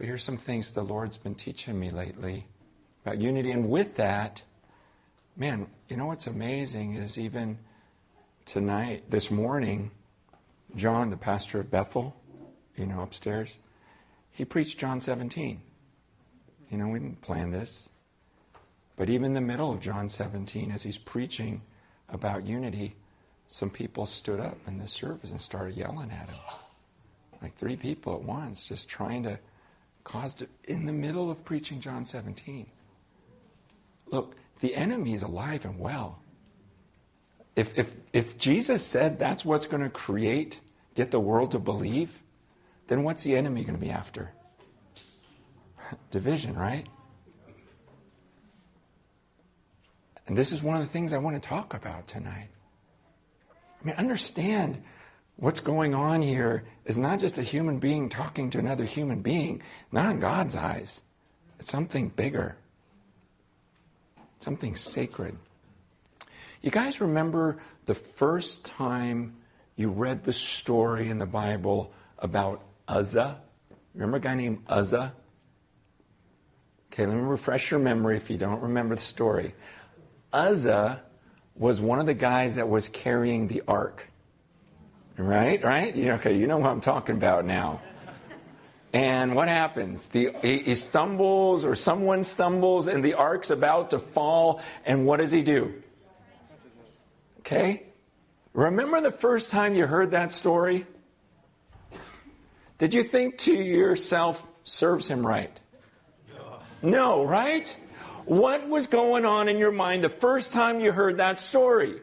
But here's some things the Lord's been teaching me lately about unity. And with that, man, you know what's amazing is even tonight, this morning, John, the pastor of Bethel, you know, upstairs, he preached John 17. You know, we didn't plan this. But even in the middle of John 17, as he's preaching about unity, some people stood up in the service and started yelling at him. Like three people at once, just trying to cause it in the middle of preaching John 17. Look, the enemy is alive and well. If, if, if Jesus said that's what's going to create, get the world to believe, then what's the enemy going to be after? Division, right? And this is one of the things I want to talk about tonight. I mean, understand what's going on here is not just a human being talking to another human being, not in God's eyes. It's something bigger, something sacred. You guys remember the first time you read the story in the Bible about Uzzah? Remember a guy named Uzzah? Okay, let me refresh your memory if you don't remember the story. Uzzah was one of the guys that was carrying the ark. Right? Right? You know, okay, you know what I'm talking about now. And what happens? The, he, he stumbles, or someone stumbles, and the ark's about to fall. And what does he do? Okay? Remember the first time you heard that story? Did you think to yourself, serves him right? No, right? What was going on in your mind the first time you heard that story?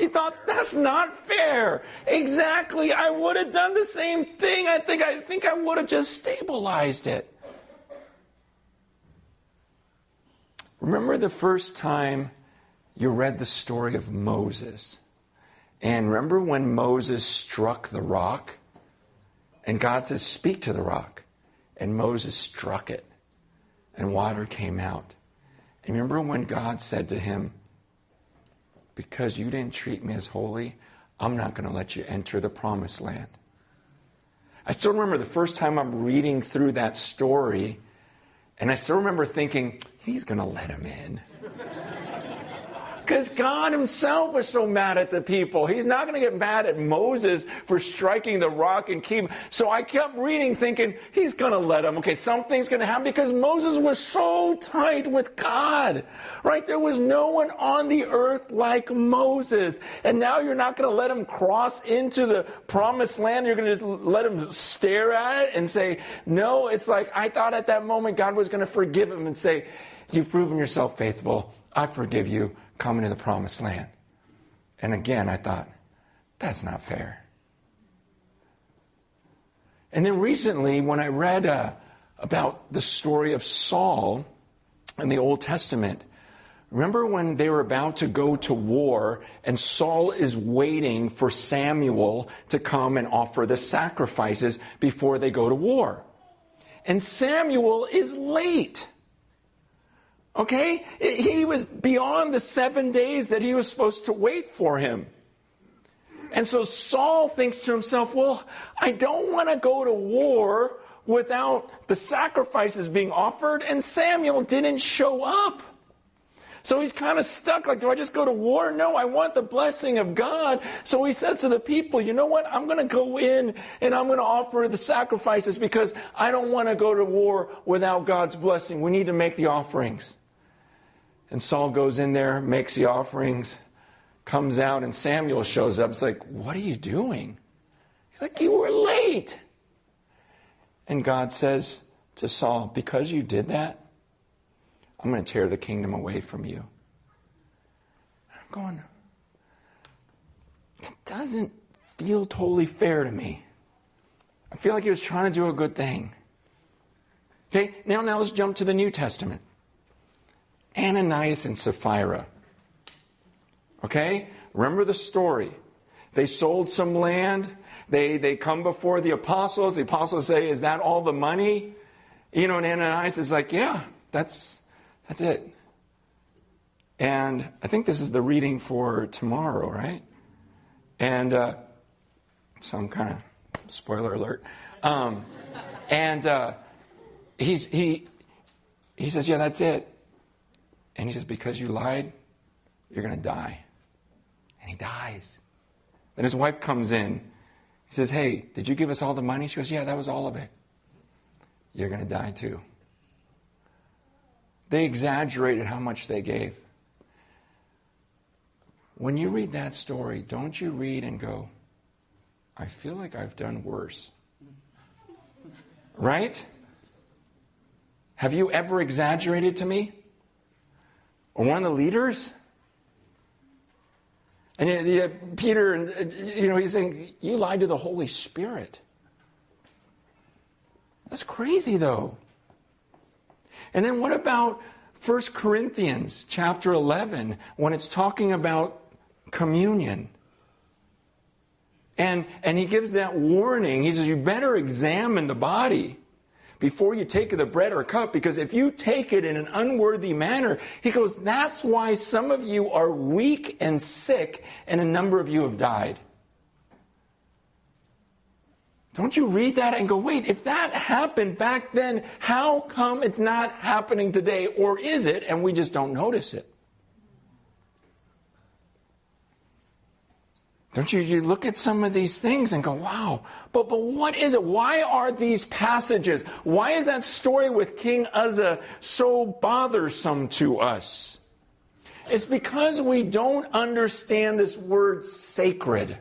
You thought, that's not fair. Exactly. I would have done the same thing. I think I think I would have just stabilized it. Remember the first time you read the story of Moses? And remember when Moses struck the rock? And God says, Speak to the rock. And Moses struck it, and water came out. And remember when God said to him, because you didn't treat me as holy, I'm not going to let you enter the promised land. I still remember the first time I'm reading through that story, and I still remember thinking, he's going to let him in. Because God himself was so mad at the people. He's not going to get mad at Moses for striking the rock and keep. So I kept reading thinking, he's going to let him. Okay, something's going to happen because Moses was so tight with God. Right? There was no one on the earth like Moses. And now you're not going to let him cross into the promised land. You're going to just let him stare at it and say, no, it's like I thought at that moment God was going to forgive him and say, you've proven yourself faithful. I forgive you coming to the promised land. And again, I thought, that's not fair. And then recently, when I read uh, about the story of Saul in the Old Testament, remember when they were about to go to war and Saul is waiting for Samuel to come and offer the sacrifices before they go to war? And Samuel is late. Okay? He was beyond the seven days that he was supposed to wait for him. And so Saul thinks to himself, well, I don't want to go to war without the sacrifices being offered, and Samuel didn't show up. So he's kind of stuck. Like, do I just go to war? No, I want the blessing of God. So he says to the people, you know what? I'm going to go in and I'm going to offer the sacrifices because I don't want to go to war without God's blessing. We need to make the offerings. And Saul goes in there, makes the offerings, comes out, and Samuel shows up. It's like, What are you doing? He's like, You were late. And God says to Saul, Because you did that, I'm going to tear the kingdom away from you. I'm going, It doesn't feel totally fair to me. I feel like he was trying to do a good thing. Okay, now, now let's jump to the New Testament. Ananias and Sapphira. Okay? Remember the story. They sold some land. They, they come before the apostles. The apostles say, Is that all the money? You know, and Ananias is like, Yeah, that's, that's it. And I think this is the reading for tomorrow, right? And uh, so I'm kind of, spoiler alert. Um, and uh, he's, he, he says, Yeah, that's it. And he says, Because you lied, you're going to die. And he dies. Then his wife comes in. He says, Hey, did you give us all the money? She goes, Yeah, that was all of it. You're going to die too. They exaggerated how much they gave. When you read that story, don't you read and go, I feel like I've done worse. Right? Have you ever exaggerated to me? One of the leaders? And yet, yet Peter, and uh, you know, he's saying, You lied to the Holy Spirit. That's crazy, though. And then what about 1 Corinthians chapter 11 when it's talking about communion? And, and he gives that warning. He says, You better examine the body before you take the bread or cup, because if you take it in an unworthy manner, he goes, That's why some of you are weak and sick, and a number of you have died. Don't you read that and go, wait, if that happened back then, how come it's not happening today? Or is it and we just don't notice it? Don't you, you look at some of these things and go, wow, but, but what is it? Why are these passages, why is that story with King Uzzah so bothersome to us? It's because we don't understand this word sacred.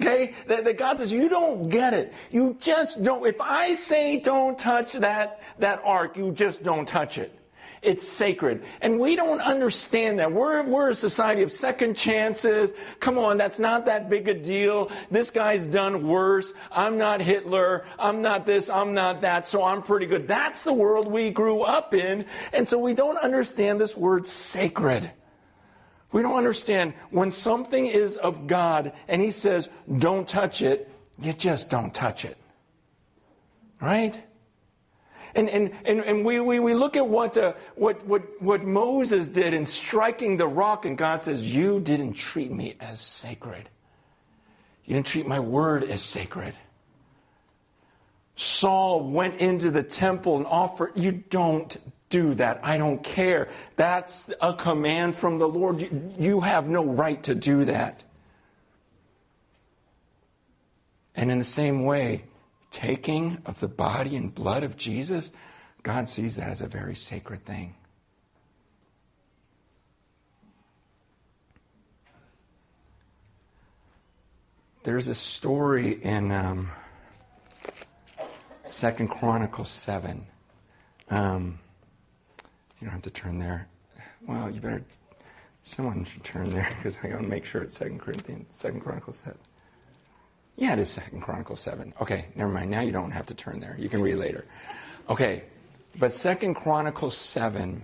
Okay? That, that, God says, you don't get it. You just don't. If I say don't touch that, that ark, you just don't touch it. It's sacred. And we don't understand that. We're, we're a society of second chances. Come on, that's not that big a deal. This guy's done worse. I'm not Hitler. I'm not this. I'm not that. So I'm pretty good. That's the world we grew up in. And so we don't understand this word sacred. We don't understand when something is of God and He says, don't touch it, you just don't touch it. Right? And, and, and, and we, we, we look at what, uh, what, what, what Moses did in striking the rock, and God says, You didn't treat me as sacred. You didn't treat my word as sacred. Saul went into the temple and offered, You don't do that. I don't care. That's a command from the Lord. You, you have no right to do that. And in the same way, taking of the body and blood of Jesus, God sees that as a very sacred thing. There's a story in um, Second Chronicles 7. Um, you don't have to turn there. Well, you better. Someone should turn there because I want to make sure it's Second Corinthians, Second Chronicles 7. Yeah, it is Second Chronicles 7. Okay, never mind. Now you don't have to turn there. You can read later. Okay, but Second Chronicles 7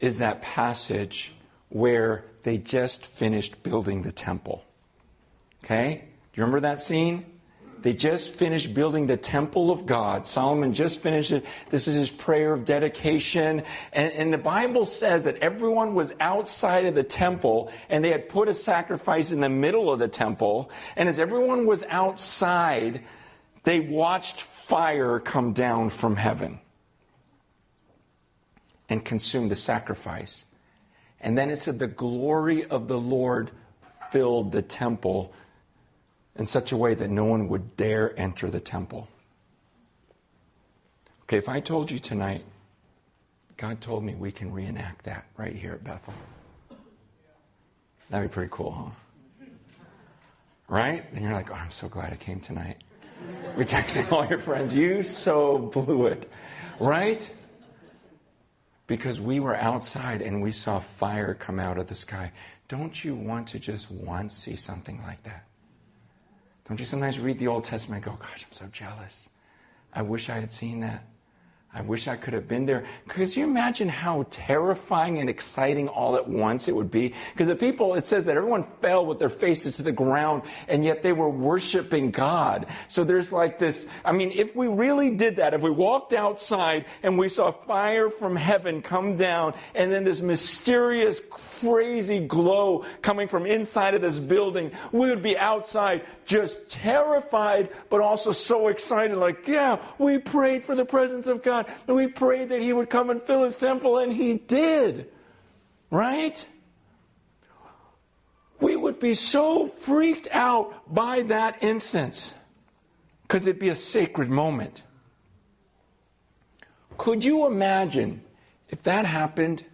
is that passage where they just finished building the temple. Okay? Do you remember that scene? They just finished building the temple of God. Solomon just finished it. This is his prayer of dedication. And, and, the Bible says that everyone was outside of the temple and they had put a sacrifice in the middle of the temple. And as everyone was outside, they watched fire come down from heaven and consume the sacrifice. And then it said the glory of the Lord filled the temple in such a way that no one would dare enter the temple. Okay, if I told you tonight, God told me we can reenact that right here at Bethel. That'd be pretty cool, huh? Right? And you're like, oh, I'm so glad I came tonight. We're texting all your friends, you so blew it. Right? Because we were outside and we saw fire come out of the sky. Don't you want to just once see something like that? Don't you sometimes read the Old Testament and go, gosh, I'm so jealous. I wish I had seen that. I wish I could have been there. Because you imagine how terrifying and exciting all at once it would be? Because the people, it says that everyone fell with their faces to the ground, and yet they were worshiping God. So there's like this, I mean, if we really did that, if we walked outside and we saw fire from heaven come down, and then this mysterious, crazy glow coming from inside of this building, we would be outside just terrified, but also so excited, like, yeah, we prayed for the presence of God. And we prayed that He would come and fill His temple, and He did. Right? We would be so freaked out by that instance because it'd be a sacred moment. Could you imagine if that happened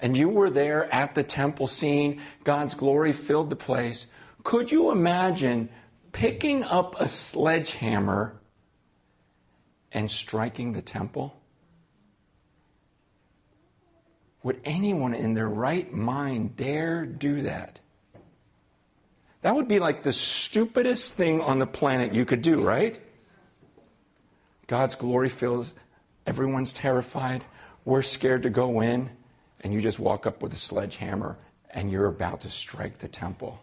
and you were there at the temple scene, God's glory filled the place? Could you imagine picking up a sledgehammer and striking the temple? Would anyone in their right mind dare do that? That would be like the stupidest thing on the planet you could do, right? God's glory fills, everyone's terrified, we're scared to go in, and you just walk up with a sledgehammer and you're about to strike the temple.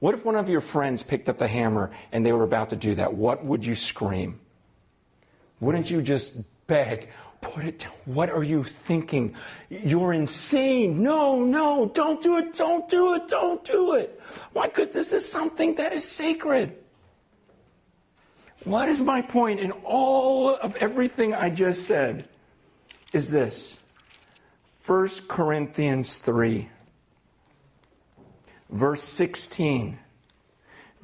What if one of your friends picked up the hammer and they were about to do that? What would you scream? Wouldn't you just beg, put it down? What are you thinking? You're insane. No, no, don't do it, don't do it, don't do it. Why? Because this is something that is sacred. What is my point in all of everything I just said? Is this 1 Corinthians 3, verse 16.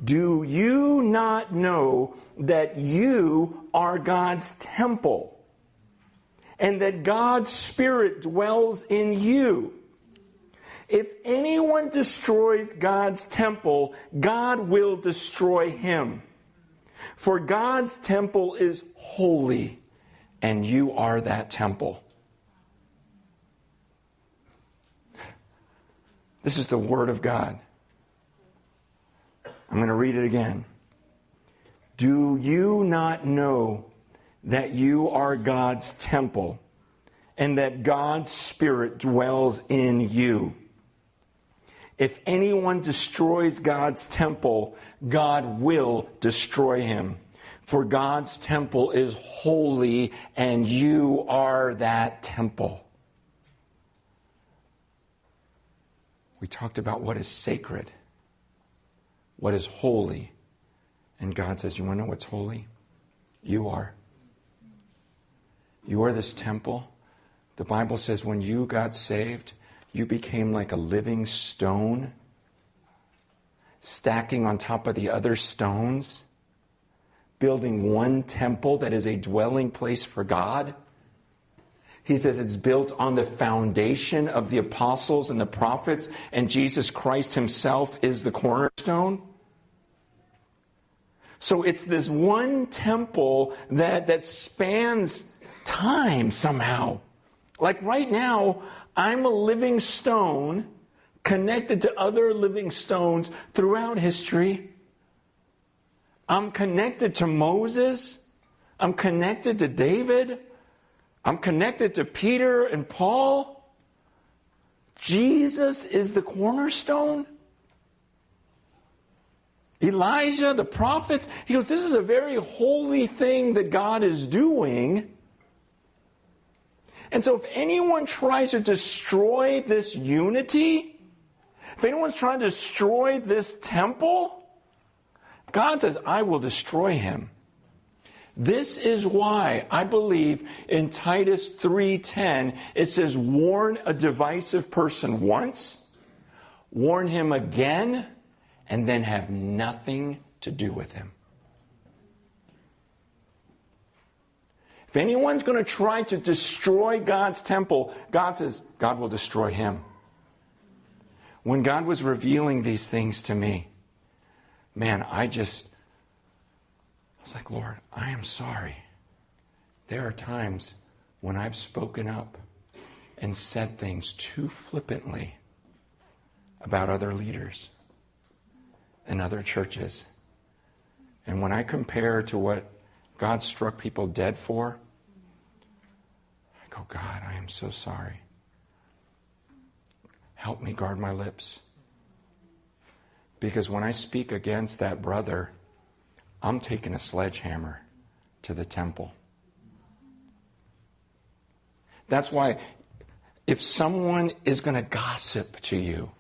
Do you not know that you are God's temple and that God's Spirit dwells in you. If anyone destroys God's temple, God will destroy him. For God's temple is holy, and you are that temple. This is the Word of God. I'm going to read it again. Do you not know that you are God's temple and that God's Spirit dwells in you? If anyone destroys God's temple, God will destroy him. For God's temple is holy, and you are that temple. We talked about what is sacred, what is holy, and God says, You want to know what's holy? You are. You are this temple. The Bible says when you got saved, you became like a living stone, stacking on top of the other stones, building one temple that is a dwelling place for God. He says it's built on the foundation of the apostles and the prophets, and Jesus Christ himself is the cornerstone. So it's this one temple that, that spans time somehow. Like right now, I'm a living stone connected to other living stones throughout history. I'm connected to Moses. I'm connected to David. I'm connected to Peter and Paul. Jesus is the cornerstone. Elijah, the prophets, he goes, This is a very holy thing that God is doing. And so, if anyone tries to destroy this unity, if anyone's trying to destroy this temple, God says, I will destroy him. This is why I believe in Titus 3:10 it says warn a divisive person once, warn him again, and then have nothing to do with him. If anyone's going to try to destroy God's temple, God says God will destroy him. When God was revealing these things to me, man, I just, Was like, Lord, I am sorry. There are times when I've spoken up and said things too flippantly about other leaders and other churches. And when I compare to what God struck people dead for, I Go, God, I am so sorry. Help me guard my lips. Because when I speak against that brother, I'm taking a sledgehammer to the temple. That's why if someone is going to gossip to you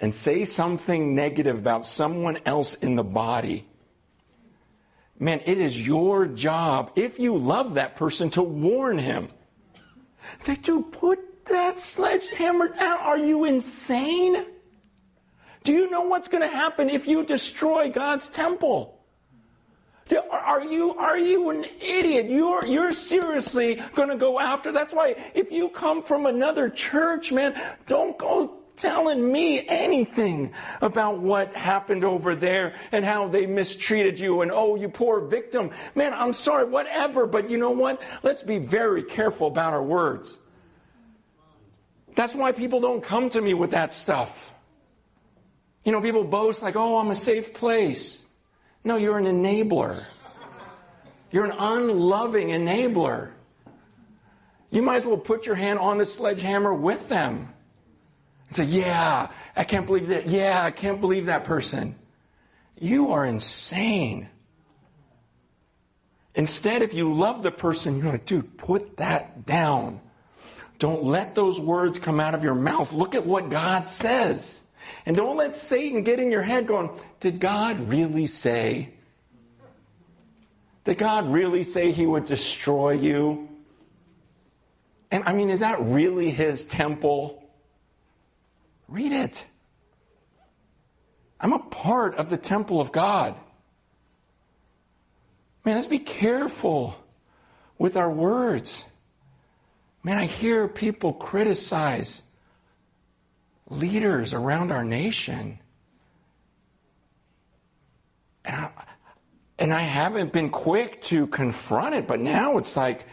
and say something negative about someone else in the body, man, it is your job, if you love that person, to warn him. Say, dude, put that sledgehammer down. Are you insane? Do you know what's going to happen if you destroy God's temple? Are you, are you an idiot? You're, you're seriously going to go after. That's why if you come from another church, man, don't go telling me anything about what happened over there and how they mistreated you and oh, you poor victim. Man, I'm sorry, whatever. But you know what? Let's be very careful about our words. That's why people don't come to me with that stuff. You know, people boast like, oh, I'm a safe place. No, you're an enabler. You're an unloving enabler. You might as well put your hand on the sledgehammer with them and say, Yeah, I can't believe that. Yeah, I can't believe that person. You are insane. Instead, if you love the person, you're like, dude, put that down. Don't let those words come out of your mouth. Look at what God says. And don't let Satan get in your head going, Did God really say? Did God really say he would destroy you? And I mean, is that really his temple? Read it. I'm a part of the temple of God. Man, let's be careful with our words. Man, I hear people criticize leaders around our nation. And I, and I haven't been quick to confront it, but now it's like,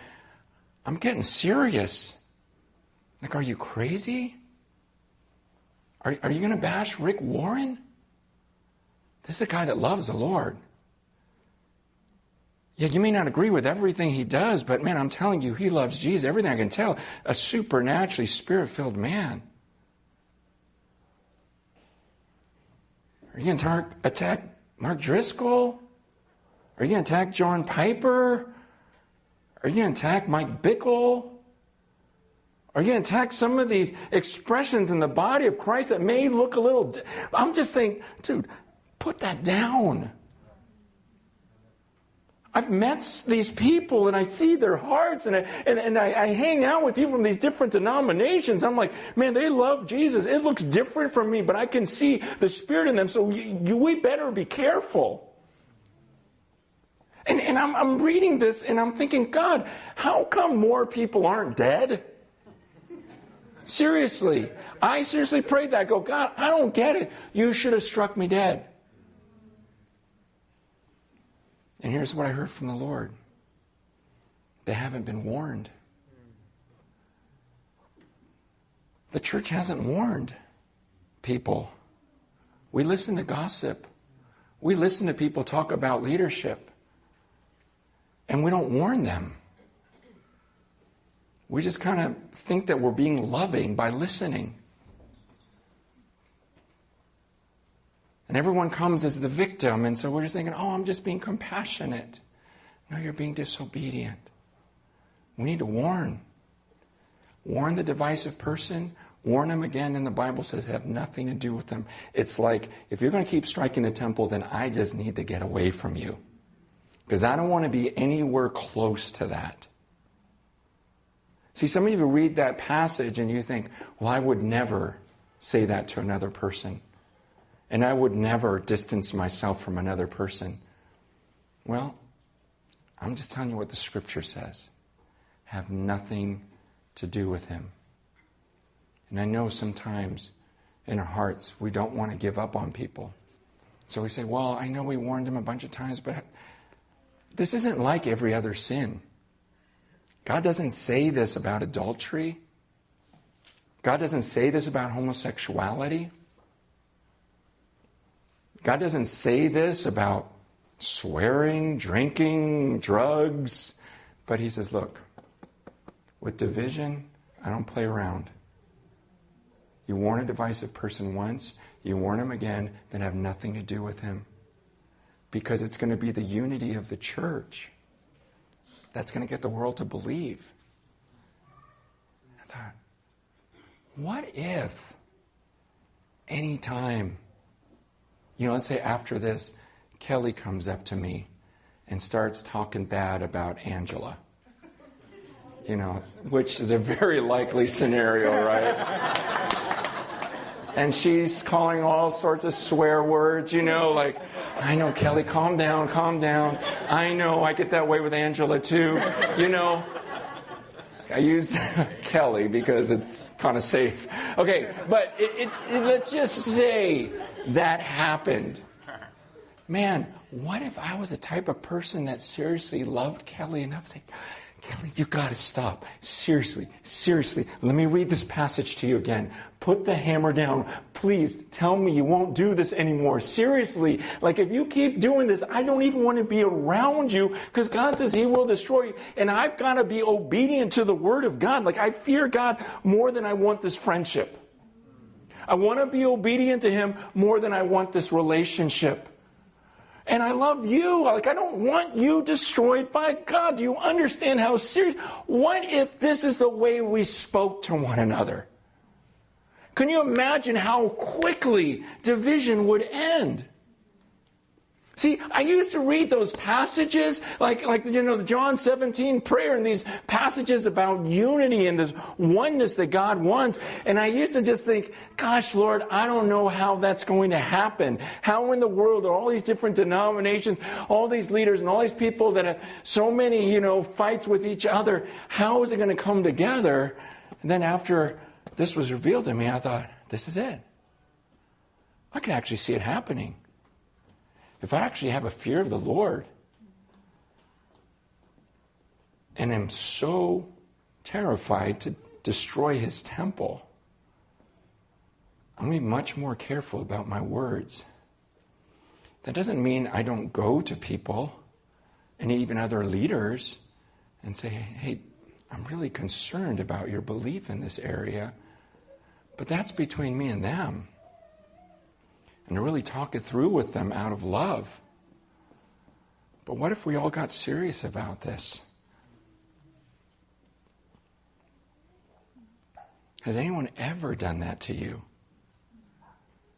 I'm getting serious. Like, are you crazy? Are, are you going to bash Rick Warren? This is a guy that loves the Lord. Yeah, you may not agree with everything he does, but man, I'm telling you, he loves Jesus. Everything I can tell, a supernaturally spirit filled man. Are you going to attack Mark Driscoll? Are you going to attack John Piper? Are you going to attack Mike Bickle? Are you going to attack some of these expressions in the body of Christ that may look a little. I'm just saying, dude, put that down. I've met these people and I see their hearts and, I, and, and I, I, hang out with people from these different denominations. I'm like, man, they love Jesus. It looks different from me, but I can see the Spirit in them. So we better be careful. And, and I'm, I'm reading this and I'm thinking, God, how come more people aren't dead? Seriously. I seriously prayed that. I go, God, I don't get it. You should have struck me dead. And here's what I heard from the Lord they haven't been warned. The church hasn't warned people. We listen to gossip. We listen to people talk about leadership. And we don't warn them. We just kind of think that we're being loving by listening. And everyone comes as the victim, and so we're just thinking, oh, I'm just being compassionate. No, you're being disobedient. We need to warn. Warn the divisive person, warn them again, and the Bible says have nothing to do with them. It's like, if you're going to keep striking the temple, then I just need to get away from you. Because I don't want to be anywhere close to that. See, some of you read that passage and you think, well, I would never say that to another person. And I would never distance myself from another person. Well, I'm just telling you what the scripture says. Have nothing to do with him. And I know sometimes in our hearts we don't want to give up on people. So we say, well, I know we warned him a bunch of times, but this isn't like every other sin. God doesn't say this about adultery. God doesn't say this about homosexuality. God doesn't say this about swearing, drinking, drugs, but He says, look, With division, I don't play around. You warn a divisive person once, you warn him again, then have nothing to do with him. Because it's going to be the unity of the church that's going to get the world to believe. I thought, what if any time, you know, let's say after this, Kelly comes up to me and starts talking bad about Angela. You know, which is a very likely scenario, right? and she's calling all sorts of swear words, you know, like, I know, Kelly, calm down, calm down. I know, I get that way with Angela too, you know. I used Kelly because it's kind of safe. Okay, but it, it, it, let's just say that happened. Man, what if I was the type of person that seriously loved Kelly enough to say, Kelly, you got to stop. Seriously, seriously. Let me read this passage to you again. Put the hammer down. Please tell me you won't do this anymore. Seriously. Like if you keep doing this, I don't even want to be around you because God says he will destroy you. And I've got to be obedient to the word of God. Like I fear God more than I want this friendship. I want to be obedient to him more than I want this relationship. And I love you. Like, I don't want you destroyed by God. Do you understand how serious? What if this is the way we spoke to one another? Can you imagine how quickly division would end? See, I used to read those passages, like, like you know, the John 17 prayer and these passages about unity and this oneness that God wants. And I used to just think, gosh, Lord, I don't know how that's going to happen. How in the world are all these different denominations, all these leaders and all these people that have so many, you know, fights with each other, how is it going to come together? And then after this was revealed to me, I thought, this is it. I can actually see it happening if I actually have a fear of the Lord and am so terrified to destroy his temple, I'm going to be much more careful about my words. That doesn't mean I don't go to people and even other leaders and say, hey, I'm really concerned about your belief in this area. But that's between me and them and to really talk it through with them out of love. But what if we all got serious about this? Has anyone ever done that to you?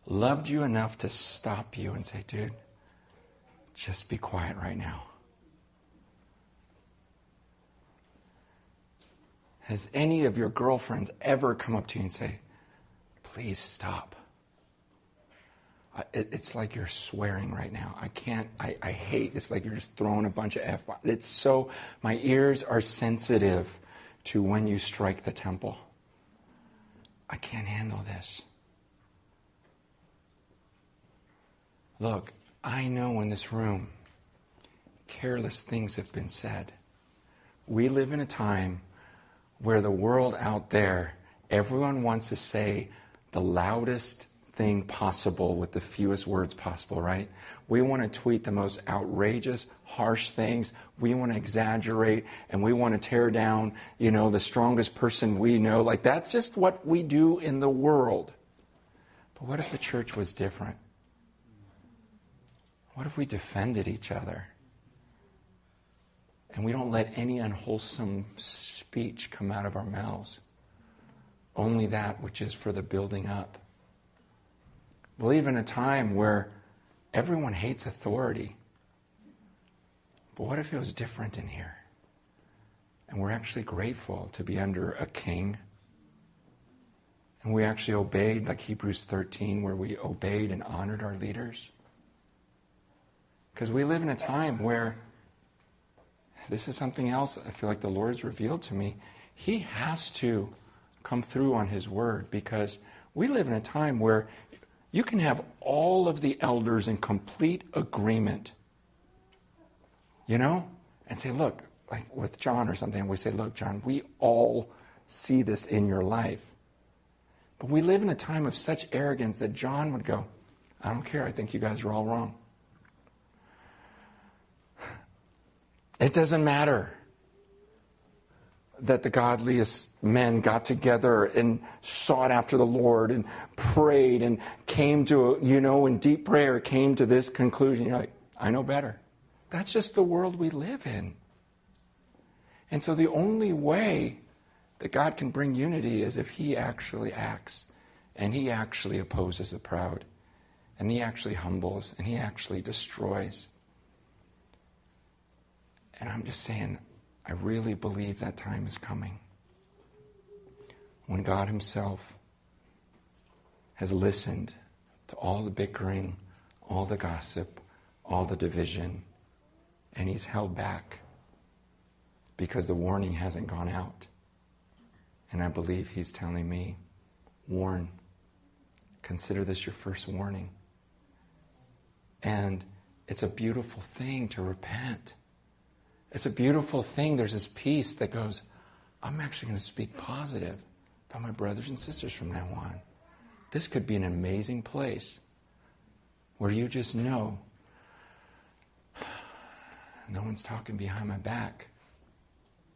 Loved you enough to stop you and say, dude, just be quiet right now. Has any of your girlfriends ever come up to you and say, please stop? It, it's like you're swearing right now. I can't, I, I hate, it's like you're just throwing a bunch of F. It's so, my ears are sensitive to when you strike the temple. I can't handle this. Look, I know in this room, careless things have been said. We live in a time where the world out there, everyone wants to say the loudest, thing possible with the fewest words possible, right? We want to tweet the most outrageous, harsh things. We want to exaggerate and we want to tear down, you know, the strongest person we know. Like that's just what we do in the world. But what if the church was different? What if we defended each other? And we don't let any unwholesome speech come out of our mouths. Only that which is for the building up. We live in a time where everyone hates authority. But what if it was different in here? And we're actually grateful to be under a king. And we actually obeyed, like Hebrews 13, where we obeyed and honored our leaders. Because we live in a time where this is something else I feel like the Lord's revealed to me. He has to come through on his word because we live in a time where you can have all of the elders in complete agreement, you know, and say, look, like with John or something, we say, look, John, we all see this in your life. But we live in a time of such arrogance that John would go, I don't care. I think you guys are all wrong. It doesn't matter. That the godliest men got together and sought after the Lord and prayed and came to, a, you know, in deep prayer, came to this conclusion. You're like, I know better. That's just the world we live in. And so the only way that God can bring unity is if He actually acts and He actually opposes the proud and He actually humbles and He actually destroys. And I'm just saying, I really believe that time is coming when God Himself has listened to all the bickering, all the gossip, all the division, and He's held back because the warning hasn't gone out. And I believe He's telling me, warn. Consider this your first warning. And it's a beautiful thing to repent. It's a beautiful thing. There's this peace that goes, I'm actually going to speak positive about my brothers and sisters from now on. This could be an amazing place where you just know no one's talking behind my back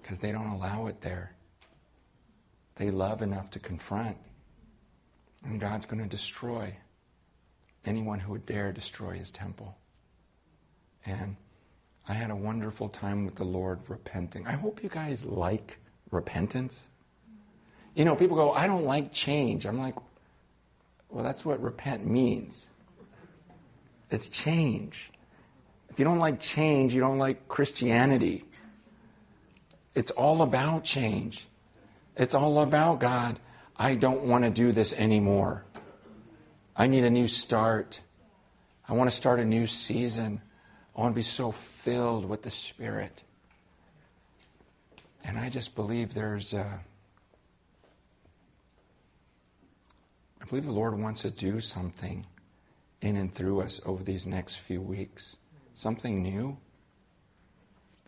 because they don't allow it there. They love enough to confront. And God's going to destroy anyone who would dare destroy his temple. And I had a wonderful time with the Lord repenting. I hope you guys like repentance. You know, people go, I don't like change. I'm like, well, that's what repent means. It's change. If you don't like change, you don't like Christianity. It's all about change. It's all about God. I don't want to do this anymore. I need a new start. I want to start a new season. I want to be so filled with the Spirit. And I just believe there's a, I believe the Lord wants to do something in and through us over these next few weeks. Something new.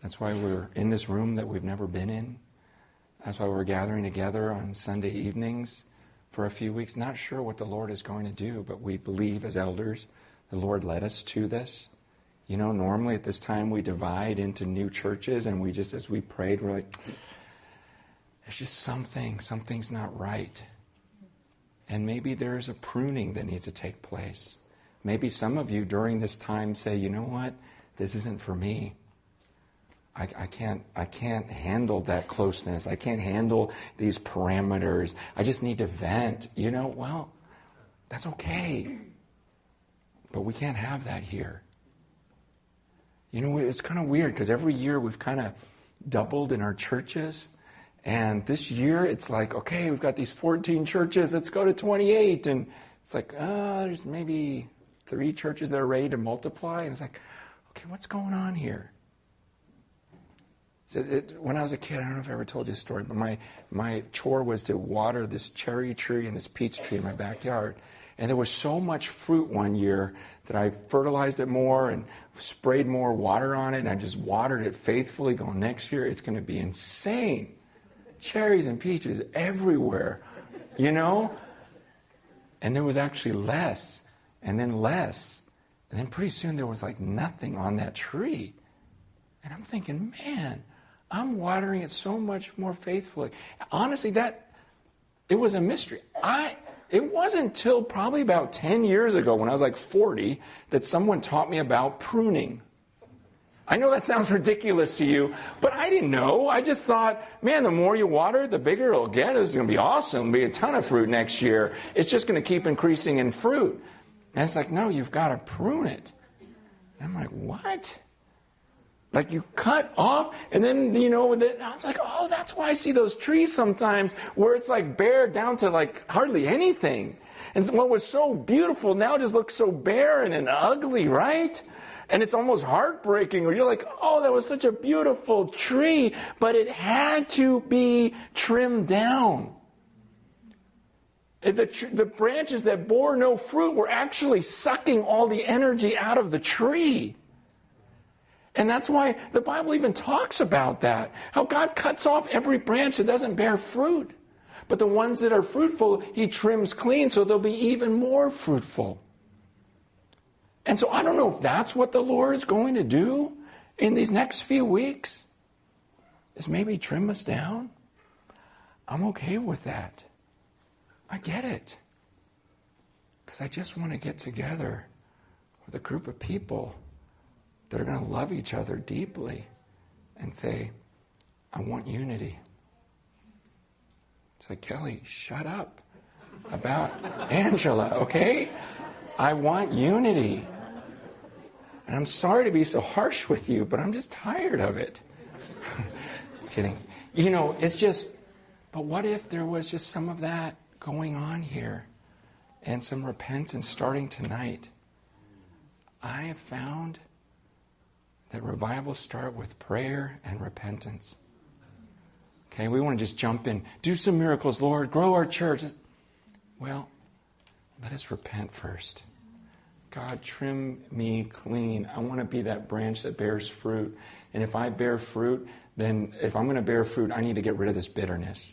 That's why we're in this room that we've never been in. That's why we're gathering together on Sunday evenings for a few weeks. Not sure what the Lord is going to do, but we believe as elders the Lord led us to this. You know, normally at this time we divide into new churches and we just, as we prayed, we're like, there's just something, something's not right. And maybe there's a pruning that needs to take place. Maybe some of you during this time say, you know what, this isn't for me. I, I, can't I can't handle that closeness. I can't handle these parameters. I just need to vent. You know, well, that's okay. But we can't have that here. You know, it's kind of weird because every year we've kind of doubled in our churches. And this year it's like, okay, we've got these 14 churches, let's go to 28. And it's like, uh, there's maybe three churches that are ready to multiply. And it's like, okay, what's going on here? So it, when I was a kid, I don't know if I ever told you a story, but my, my chore was to water this cherry tree and this peach tree in my backyard. And there was so much fruit one year that I fertilized it more and sprayed more water on it. And I just watered it faithfully, going, next year it's going to be insane. Cherries and peaches everywhere, you know? And there was actually less, and then less. And then pretty soon there was like nothing on that tree. And I'm thinking, man, I'm watering it so much more faithfully. Honestly, that it was a mystery. I it wasn't until probably about 10 years ago when I was like 40 that someone taught me about pruning. I know that sounds ridiculous to you, but I didn't know. I just thought, man, the more you water, the bigger it'll get. It's going to be awesome. It'll be a ton of fruit next year. It's just going to keep increasing in fruit. And it's like, no, you've got to prune it. And I'm like, what? Like you cut off, and then you know, I was like, oh, that's why I see those trees sometimes where it's like bare down to like hardly anything. And what was so beautiful now just looks so barren and ugly, right? And it's almost heartbreaking, or you're like, oh, that was such a beautiful tree, but it had to be trimmed down. The, the branches that bore no fruit were actually sucking all the energy out of the tree. And that's why the Bible even talks about that. How God cuts off every branch that doesn't bear fruit. But the ones that are fruitful, He trims clean so they'll be even more fruitful. And so I don't know if that's what the Lord is going to do in these next few weeks, is maybe trim us down. I'm okay with that. I get it. Because I just want to get together with a group of people that are going to love each other deeply and say, I want unity. It's like, Kelly, shut up about Angela, okay? I want unity. And I'm sorry to be so harsh with you, but I'm just tired of it. Kidding. You know, it's just, but what if there was just some of that going on here and some repentance starting tonight? I have found that revivals start with prayer and repentance. Okay, we want to just jump in, do some miracles, Lord, grow our church. Well, let us repent first. God, trim me clean. I want to be that branch that bears fruit. And if I bear fruit, then if I'm going to bear fruit, I need to get rid of this bitterness.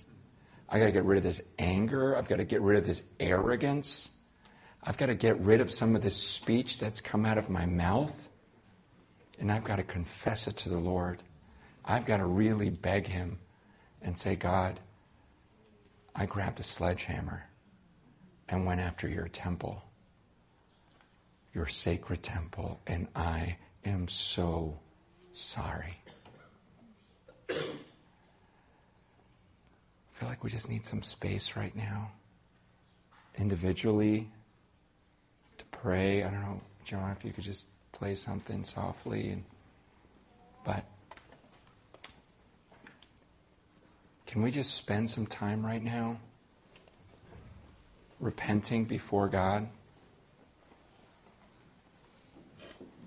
I got to get rid of this anger. I've got to get rid of this arrogance. I've got to get rid of some of this speech that's come out of my mouth. And I've got to confess it to the Lord. I've got to really beg Him and say, God, I grabbed a sledgehammer and went after your temple, your sacred temple, and I am so sorry. I feel like we just need some space right now, individually, to pray. I don't know, John, if you could just play something softly and but can we just spend some time right now repenting before God?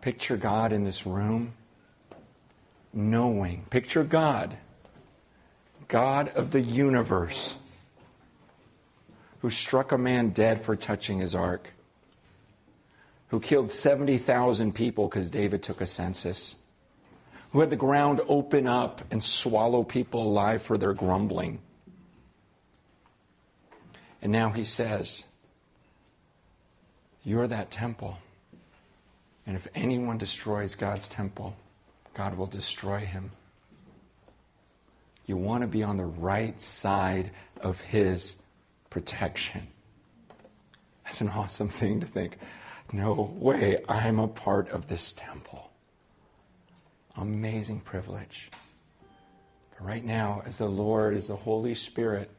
Picture God in this room, knowing. Picture God, God of the universe, who struck a man dead for touching his ark who killed 70,000 people because David took a census, who had the ground open up and swallow people alive for their grumbling. And now he says, You're that temple. And if anyone destroys God's temple, God will destroy him. You want to be on the right side of his protection. That's an awesome thing to think no way I'm a part of this temple. Amazing privilege. But right now, as the Lord, as the Holy Spirit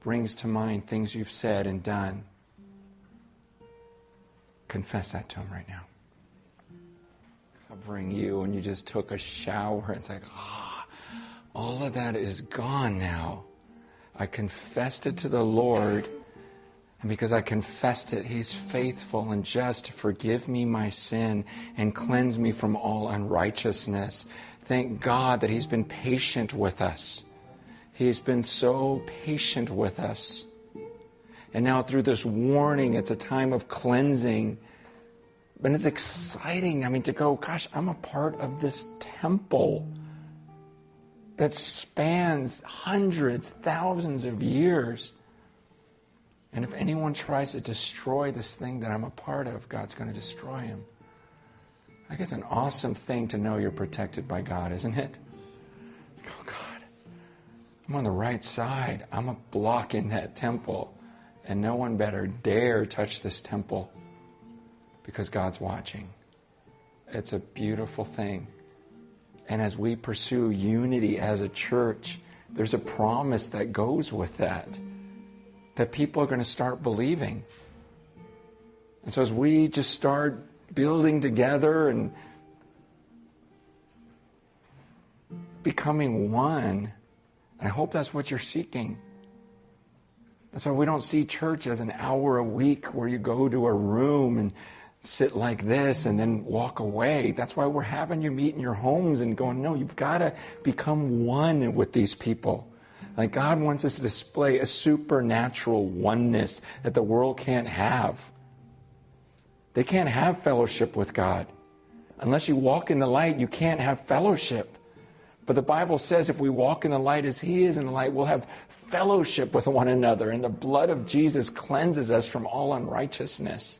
brings to mind things you've said and done, confess that to Him right now. Covering you, and you just took a shower. It's like, ah, oh, all of that is gone now. I confessed it to the Lord and because I confessed it, He's faithful and just to forgive me my sin and cleanse me from all unrighteousness. Thank God that He's been patient with us. He's been so patient with us. And now, through this warning, it's a time of cleansing. But it's exciting. I mean, to go, gosh, I'm a part of this temple that spans hundreds, thousands of years. And if anyone tries to destroy this thing that I'm a part of, God's going to destroy him. I guess an awesome thing to know you're protected by God, isn't it? Oh, God, I'm on the right side. I'm a block in that temple. And no one better dare touch this temple because God's watching. It's a beautiful thing. And as we pursue unity as a church, there's a promise that goes with that that people are going to start believing. And so as we just start building together and becoming one, I hope that's what you're seeking. That's why we don't see church as an hour a week where you go to a room and sit like this and then walk away. That's why we're having you meet in your homes and going, no, you've got to become one with these people. Like God wants us to display a supernatural oneness that the world can't have. They can't have fellowship with God. Unless you walk in the light, you can't have fellowship. But the Bible says if we walk in the light as He is in the light, we'll have fellowship with one another. And the blood of Jesus cleanses us from all unrighteousness.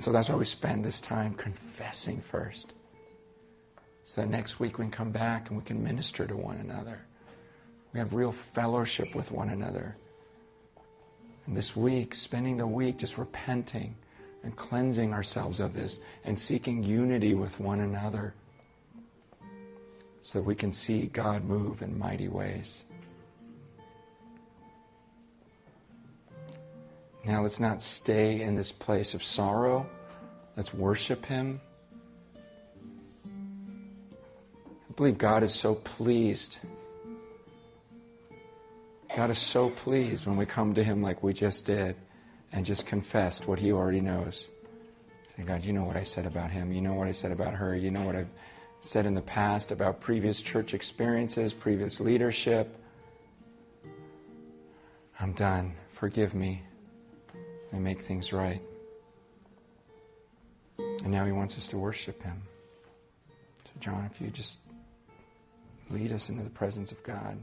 So that's why we spend this time confessing first. So that next week we can come back and we can minister to one another. We have real fellowship with one another. And this week, spending the week just repenting and cleansing ourselves of this and seeking unity with one another so that we can see God move in mighty ways. Now let's not stay in this place of sorrow. Let's worship Him. I believe God is so pleased. God is so pleased when we come to Him like we just did and just confessed what He already knows. Say, God, you know what I said about him. You know what I said about her. You know what I've said in the past about previous church experiences, previous leadership. I'm done. Forgive me and make things right. And now he wants us to worship him. So, John, if you just lead us into the presence of God.